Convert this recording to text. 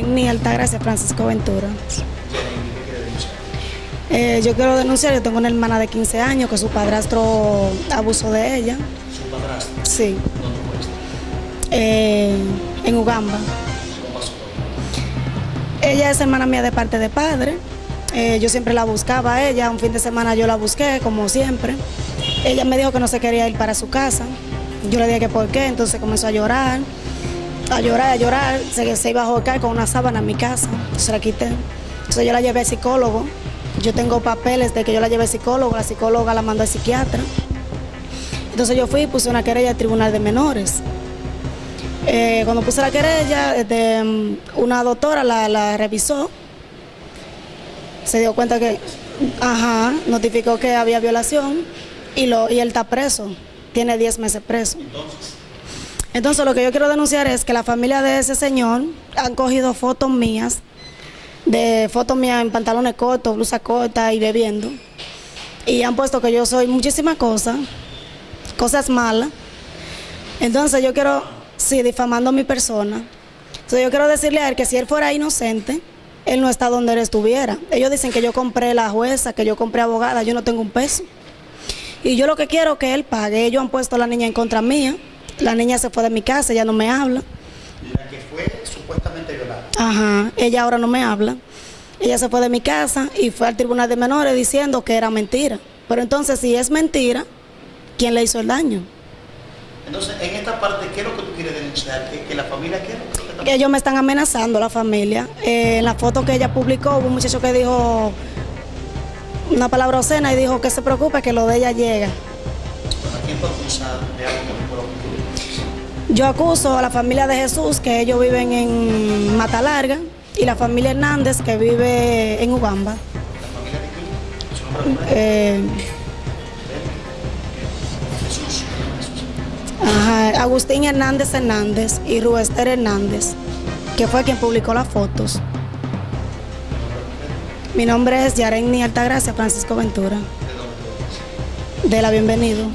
Yareni Altagracia Francisco Ventura. Eh, yo quiero denunciar, yo tengo una hermana de 15 años que su padrastro abusó de ella. ¿Su padrastro? Sí, ¿Dónde fue eh, en Ugamba. ¿Cómo pasó? Ella es hermana mía de parte de padre. Eh, yo siempre la buscaba a ella. Un fin de semana yo la busqué, como siempre. Ella me dijo que no se quería ir para su casa. Yo le dije que por qué. Entonces comenzó a llorar, a llorar, a llorar. Se, se iba a jocar con una sábana en mi casa. Se la quité. Entonces yo la llevé al psicólogo. Yo tengo papeles de que yo la llevé al psicólogo. La psicóloga la mandó al psiquiatra. Entonces yo fui y puse una querella al tribunal de menores. Eh, cuando puse la querella, este, una doctora la, la revisó, se dio cuenta que, ajá, notificó que había violación y, lo, y él está preso, tiene 10 meses preso. Entonces, Entonces lo que yo quiero denunciar es que la familia de ese señor han cogido fotos mías, de fotos mías en pantalones cortos, blusa corta y bebiendo, y han puesto que yo soy muchísimas cosas, cosas malas. Entonces yo quiero, sí, difamando a mi persona. Entonces yo quiero decirle a él que si él fuera inocente, él no está donde él estuviera. Ellos dicen que yo compré la jueza, que yo compré abogada, yo no tengo un peso. Y yo lo que quiero es que él pague. Ellos han puesto a la niña en contra mía. La niña se fue de mi casa, ella no me habla. la que fue supuestamente violada. Ajá, ella ahora no me habla. Ella se fue de mi casa y fue al tribunal de menores diciendo que era mentira. Pero entonces, si es mentira, ¿quién le hizo el daño? Entonces, en esta parte, ¿qué es lo que tú quieres denunciar? ¿Que, que la familia qué? ¿Qué está Que ellos me están amenazando, la familia. Eh, en la foto que ella publicó, hubo un muchacho que dijo una palabra obscena y dijo que se preocupe, que lo de ella llega. Yo acuso a la familia de Jesús, que ellos viven en Mata Larga, y la familia Hernández, que vive en Ugamba. ¿La familia de. Eh, Jesús. Agustín Hernández Hernández y Ruester Hernández, que fue quien publicó las fotos. Mi nombre es Yareni Altagracia Francisco Ventura, de la Bienvenido.